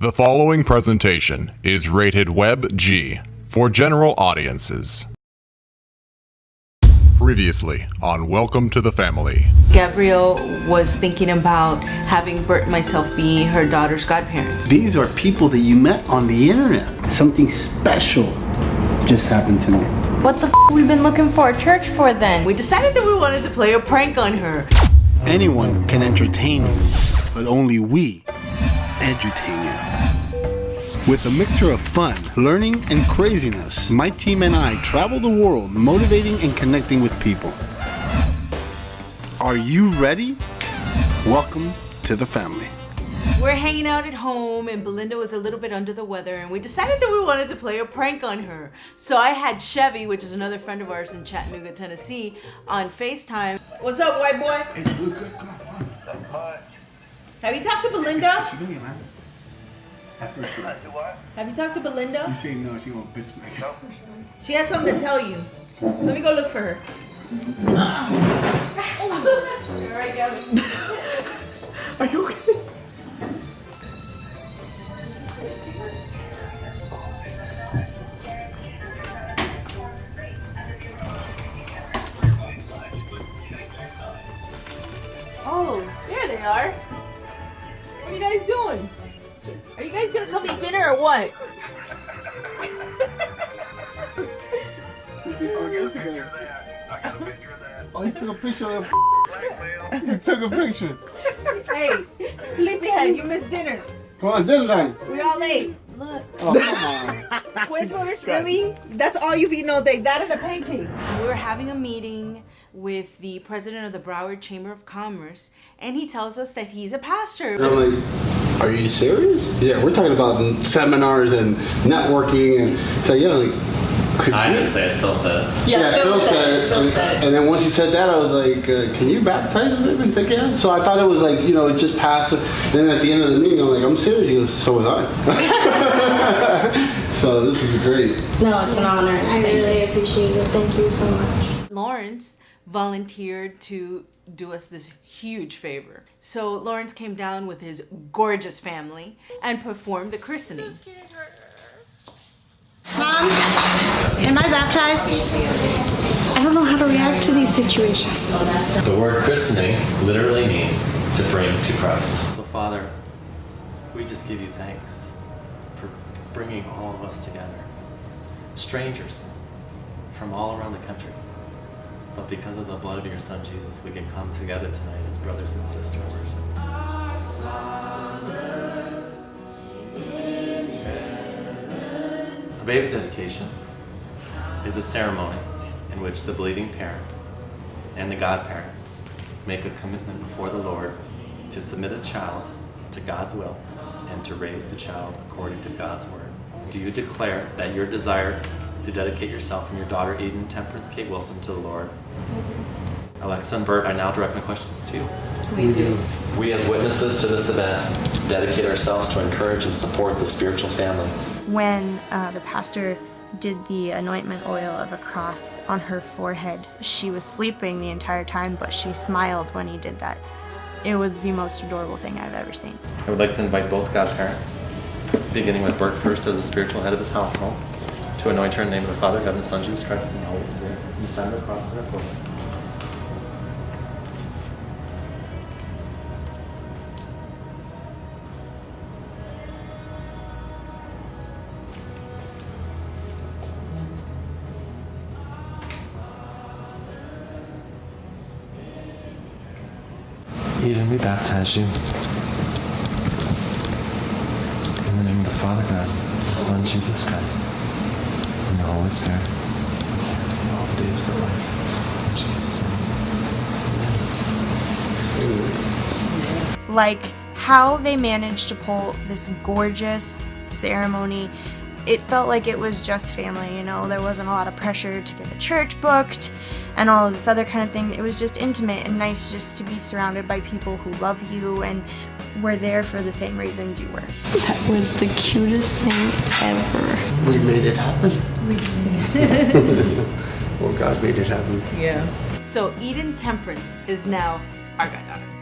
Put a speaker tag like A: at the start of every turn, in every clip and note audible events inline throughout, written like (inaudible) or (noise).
A: The following presentation is rated Web G for general audiences. Previously on Welcome to the Family.
B: Gabrielle was thinking about having Bert and myself be her daughter's godparents.
C: These are people that you met on the internet. Something special just happened to me.
D: What the f we've been looking for a church for then?
B: We decided that we wanted to play a prank on her.
C: Anyone can entertain you, but only we edutain you. With a mixture of fun, learning, and craziness, my team and I travel the world motivating and connecting with people. Are you ready? Welcome to the family.
B: We're hanging out at home and Belinda was a little bit under the weather and we decided that we wanted to play a prank on her. So I had Chevy, which is another friend of ours in Chattanooga, Tennessee, on FaceTime. What's up, white boy?
C: Hey,
B: Have you talked to Belinda?
C: She doing, man? At first, she,
B: Have you talked to Belinda?
C: you
B: Belinda?
C: say no, she won't bitch me.
B: She has something to tell you. Let me go look for her. All right, Gabby. (laughs)
C: Are you okay?
B: You guys doing? Are you guys gonna come eat dinner or what?
C: Oh, he took a picture of that. He took a picture.
B: Hey, sleepyhead, you missed dinner.
C: Come on, dinner time.
B: We all ate. Look,
C: Oh, come on.
B: Twizzlers, really? That's all you've eaten all day. That is a pancake. We were having a meeting with the president of the Broward Chamber of Commerce, and he tells us that he's a pastor.
C: And I'm like, are you serious? Yeah, we're talking about seminars and networking and so yeah, like could
E: I
C: you-
E: didn't say it, Phil said it.
B: Yeah, Phil said it. Phil
C: and,
B: said it.
C: and then once he said that, I was like, uh, "Can you baptize him?" And like, "Yeah." So I thought it was like, you know, just past. it. Then at the end of the meeting, I'm like, "I'm serious." He goes, "So was I." (laughs) so this is great.
D: No, it's an honor.
F: I really appreciate it. Thank you so much.
B: Lawrence volunteered to do us this huge favor. So Lawrence came down with his gorgeous family and performed the christening.
F: Mom, am I baptized? I don't know how to react to these situations.
E: The word christening literally means to bring to Christ.
G: So, Father, we just give you thanks for bringing all of us together. Strangers from all around the country. But because of the blood of your Son, Jesus, we can come together tonight as brothers and sisters. A baby dedication is a ceremony in which the believing parent and the godparents make a commitment before the Lord to submit a child to God's will and to raise the child according to God's word. Do you declare that your desire to dedicate yourself and your daughter Eden Temperance Kate Wilson to the Lord? Alexa and Bert, I now direct my questions to you.
B: We do.
E: We, as witnesses to this event, dedicate ourselves to encourage and support the spiritual family.
H: when uh, the pastor did the anointment oil of a cross on her forehead. She was sleeping the entire time, but she smiled when he did that. It was the most adorable thing I've ever seen.
G: I would like to invite both godparents, beginning with Bert first as the spiritual head of his household, to anoint her in the name of the Father, God, and the Son, Jesus Christ, and the Holy Spirit, and the sign of the cross her forehead.
E: Eden, we baptize you. In the name of the Father God, the Son Jesus Christ, and All the days of life. In Jesus' name.
H: Like how they managed to pull this gorgeous ceremony. It felt like it was just family, you know. There wasn't a lot of pressure to get the church booked and all of this other kind of thing. It was just intimate and nice just to be surrounded by people who love you and were there for the same reasons you were.
D: That was the cutest thing ever.
C: We made it happen. (laughs) well, God made it happen.
B: Yeah. So Eden Temperance is now our goddaughter.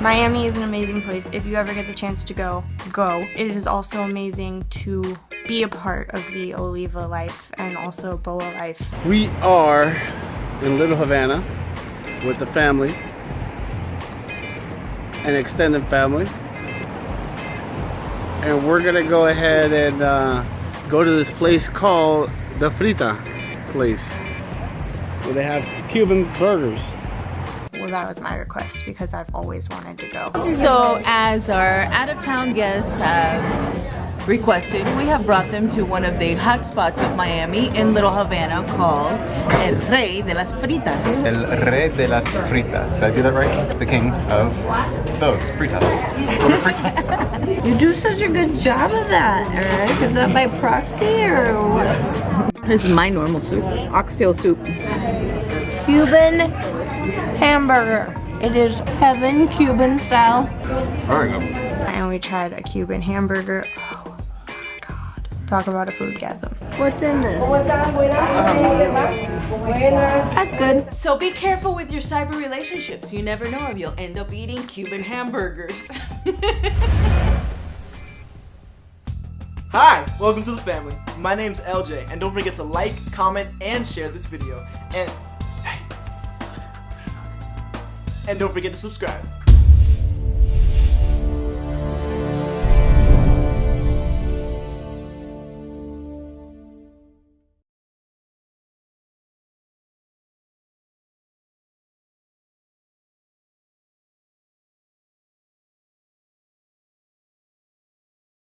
H: Miami is an amazing place. If you ever get the chance to go, go. It is also amazing to be a part of the Oliva life and also Boa life.
C: We are in Little Havana with the family, an extended family, and we're gonna go ahead and uh, go to this place called the Frita place, where they have Cuban burgers.
H: Well, that was my request because I've always wanted to go.
B: So, as our out of town guests have requested, we have brought them to one of the hot spots of Miami in Little Havana called El Rey de las Fritas.
E: El Rey de las Fritas. Did I do that right? The king of those fritas. (laughs) Fritas.
D: You do such a good job of that, Eric. Is that by proxy or what?
B: This is my normal soup, oxtail soup.
D: Cuban hamburger. It is heaven Cuban style.
E: There we go.
H: And we tried a Cuban hamburger. Oh my god. Talk about a food gasm.
D: What's in this? That's good.
B: So be careful with your cyber relationships. You never know if you'll end up eating Cuban hamburgers. (laughs)
I: Hi, welcome to the family. My name's LJ, and don't forget to like, comment, and share this video. And and don't forget to subscribe.